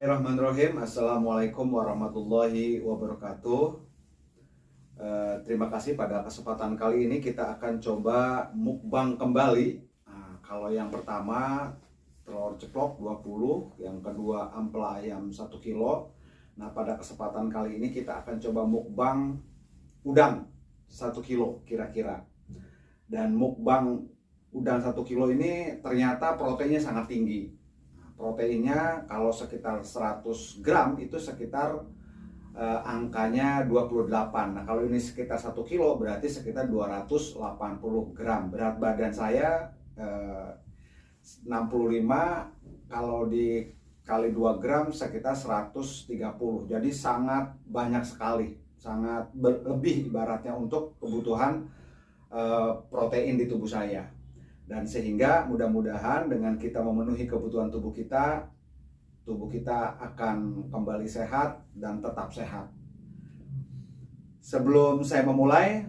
Bismillahirrahmanirrahim. Assalamualaikum warahmatullahi wabarakatuh. Eh, terima kasih pada kesempatan kali ini kita akan coba mukbang kembali. Nah, kalau yang pertama telur ceplok 20, yang kedua ampela ayam 1 kilo. Nah, pada kesempatan kali ini kita akan coba mukbang udang 1 kilo kira-kira. Dan mukbang udang 1 kilo ini ternyata proteinnya sangat tinggi. Proteinnya kalau sekitar 100 gram itu sekitar eh, angkanya 28 Nah kalau ini sekitar 1 kilo berarti sekitar 280 gram. Berat badan saya eh, 65 Kalau dikali 2 gram sekitar 130 Jadi sangat banyak sekali Sangat berlebih ibaratnya untuk kebutuhan eh, protein di tubuh saya dan sehingga mudah-mudahan dengan kita memenuhi kebutuhan tubuh kita tubuh kita akan kembali sehat dan tetap sehat. Sebelum saya memulai,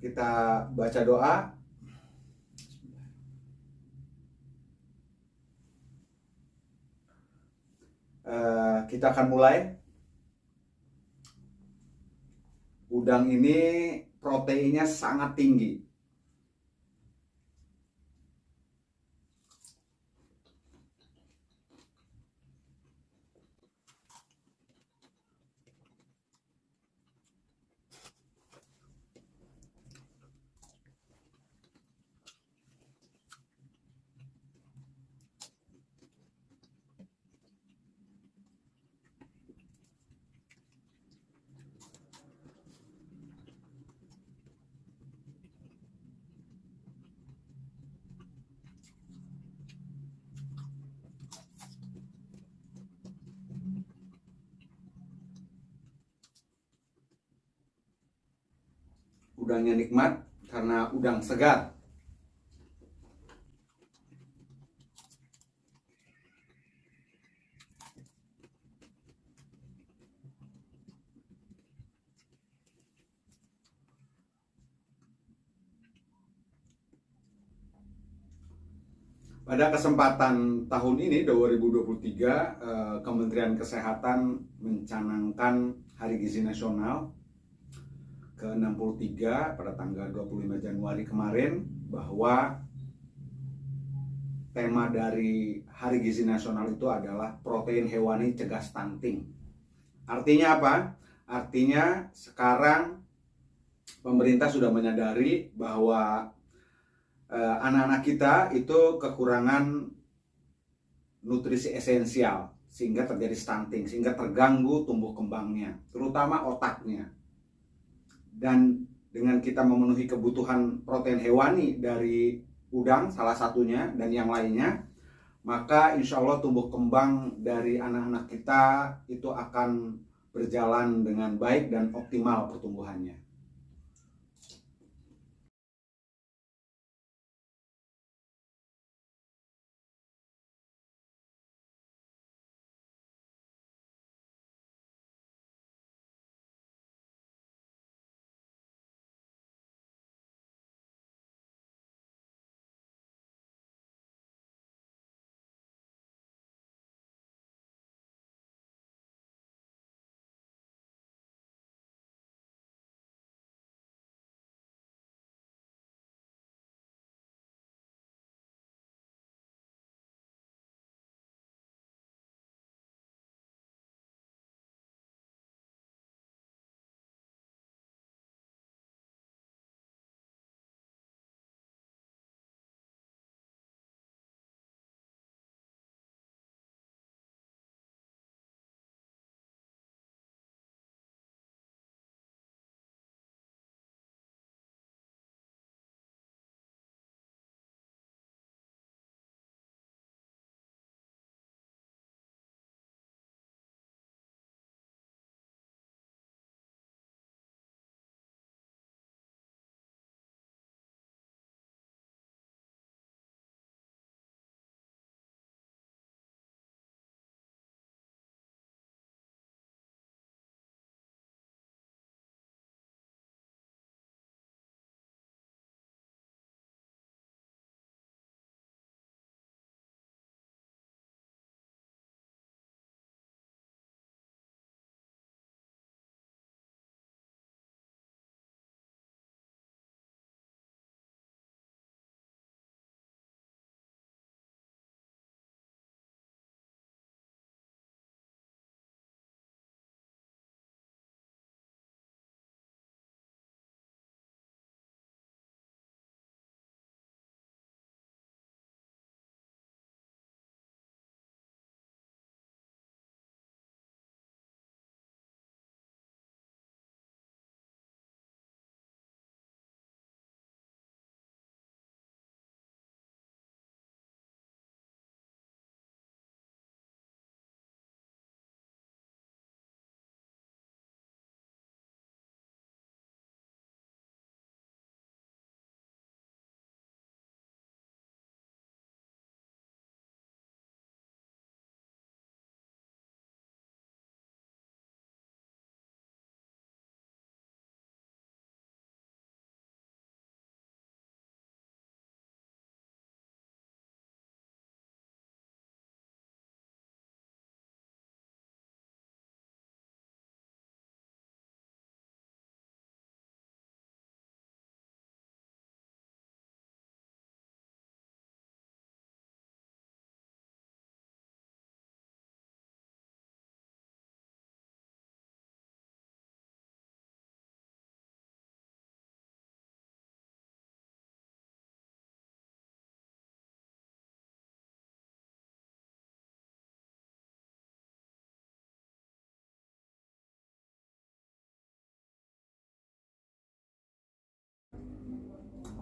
kita baca doa. Uh, kita akan mulai. Udang ini proteinnya sangat tinggi udangnya nikmat karena udang segar. Pada kesempatan tahun ini 2023 eh, Kementerian Kesehatan mencanangkan Hari Gizi Nasional ke-63 pada tanggal 25 Januari kemarin bahwa tema dari Hari Gizi Nasional itu adalah protein hewani cegah stunting. Artinya apa? Artinya sekarang pemerintah sudah menyadari bahwa eh, anak-anak eh, kita itu kekurangan nutrisi esensial sehingga terjadi stunting, sehingga terganggu tumbuh kembangnya, terutama otaknya dan dengan kita memenuhi kebutuhan protein hewani dari udang salah satunya dan yang lainnya maka insya Allah tumbuh kembang dari anak-anak kita itu akan berjalan dengan baik dan optimal pertumbuhannya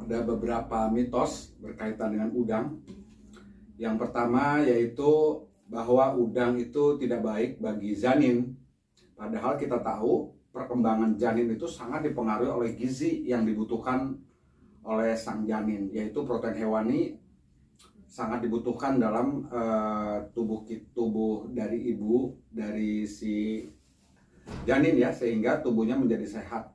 ada beberapa mitos berkaitan dengan udang. Yang pertama yaitu bahwa udang itu tidak baik bagi janin. Padahal kita tahu perkembangan janin itu sangat dipengaruhi oleh gizi yang dibutuhkan oleh sang janin, yaitu protein hewani sangat dibutuhkan dalam uh, tubuh tubuh dari ibu dari si janin ya sehingga tubuhnya menjadi sehat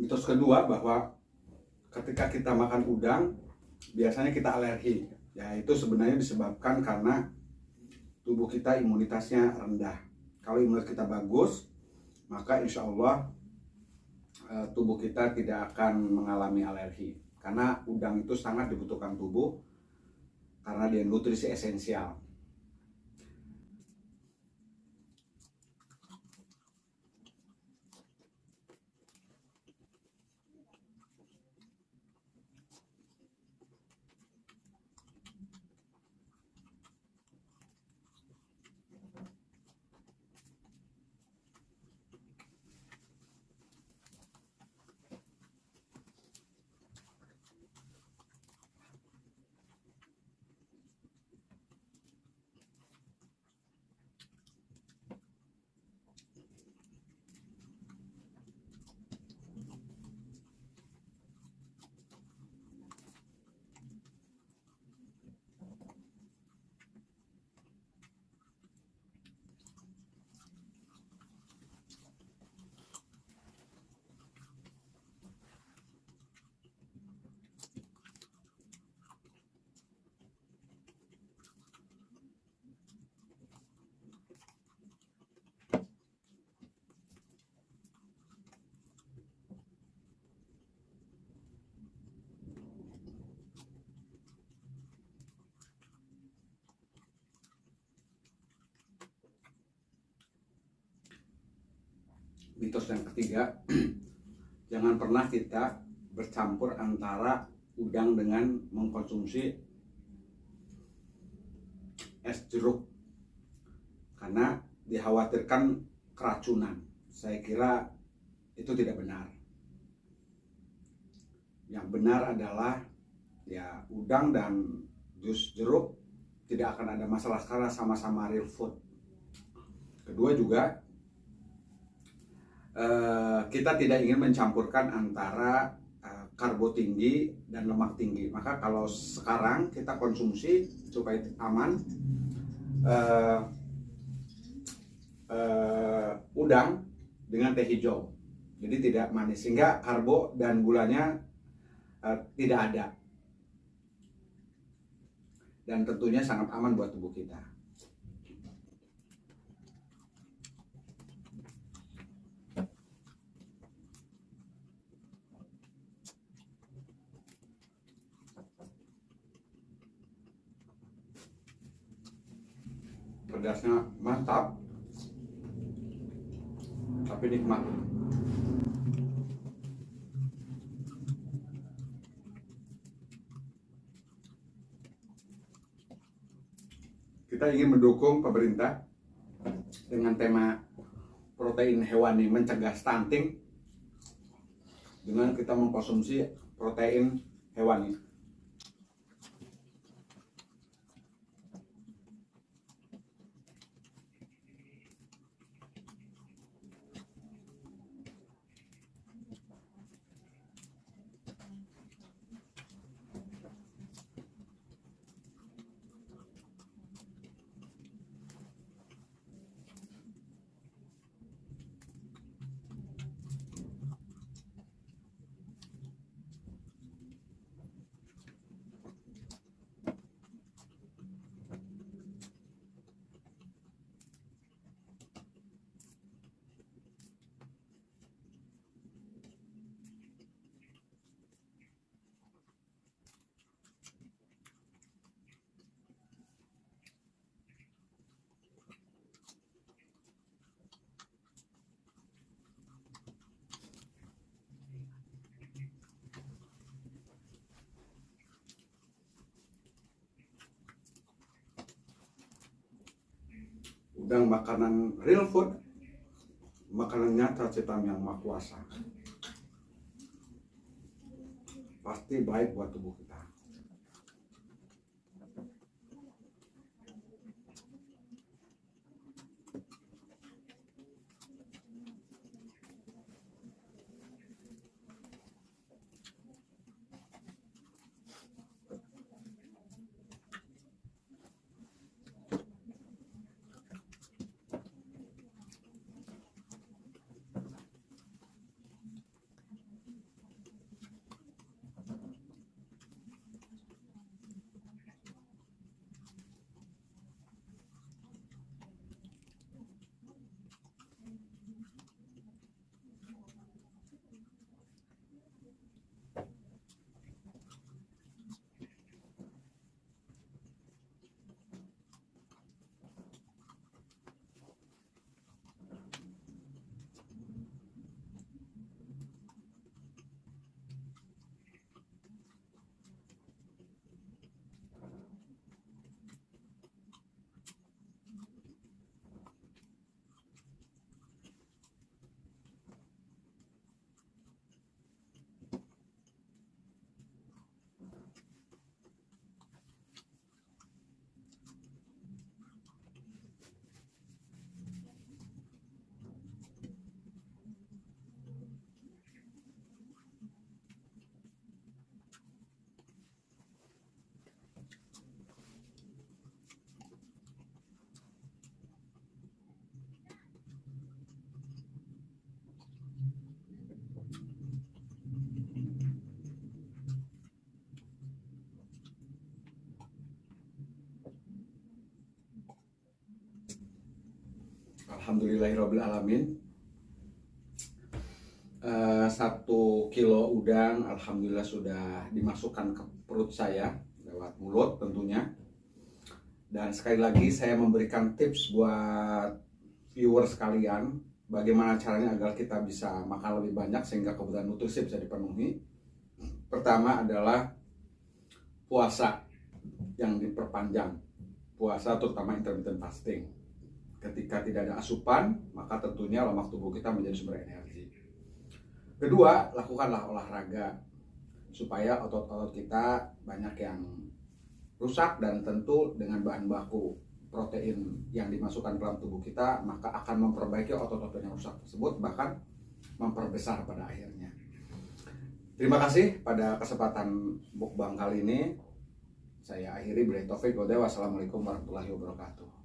mitos kedua bahwa ketika kita makan udang biasanya kita alergi. Ya itu sebenarnya disebabkan karena tubuh kita imunitasnya rendah. Kalau imunitas kita bagus maka insya Allah eh, tubuh kita tidak akan mengalami alergi. Karena udang itu sangat dibutuhkan tubuh karena dia nutrisi esensial mitos yang ketiga jangan pernah kita bercampur antara udang dengan mengkonsumsi es jeruk. Karena dikhawatirkan keracunan. Saya kira itu tidak benar. Yang benar adalah ya udang dan jus jeruk tidak akan ada masalah karena sama-sama real food. Kedua juga Eh, kita tidak ingin mencampurkan antara uh, karbo tinggi dan lemak tinggi. Maka kalau sekarang kita konsumsi supaya aman uh, uh, udang dengan teh hijau. Jadi tidak manis sehingga karbo dan gulanya uh, tidak ada. Dan tentunya sangat aman buat tubuh kita. Pedasnya mantap. Tapi nikmat. Kita ingin mendukung pemerintah dengan tema protein hewani mencegah stunting dengan kita mengkonsumsi protein hewani dan makanan real food makanan nyata cetam yang maha kuasa. Pasti baik buat tubuh kita Alhamdulillahirrahmanirrahim Eh, Satu kilo udang Alhamdulillah sudah dimasukkan ke perut saya Lewat mulut tentunya. Dan sekali lagi saya memberikan tips buat viewer sekalian Bagaimana caranya agar kita bisa makan lebih banyak Sehingga kebutuhan nutrisi bisa dipenuhi. Pertama adalah puasa yang diperpanjang. Puasa terutama intermittent fasting ketika tidak ada asupan, maka tentunya lemak tubuh kita menjadi sumber energi. Kedua, lakukanlah olahraga supaya otot-otot kita banyak yang rusak dan tentu dengan bahan baku protein yang dimasukkan dalam tubuh kita maka akan memperbaiki otot-otot yang rusak tersebut bahkan memperbesar pada akhirnya. Terima kasih pada kesempatan bukbang kali ini. Saya akhiri beri taufik. Wassalamualaikum warahmatullahi wabarakatuh.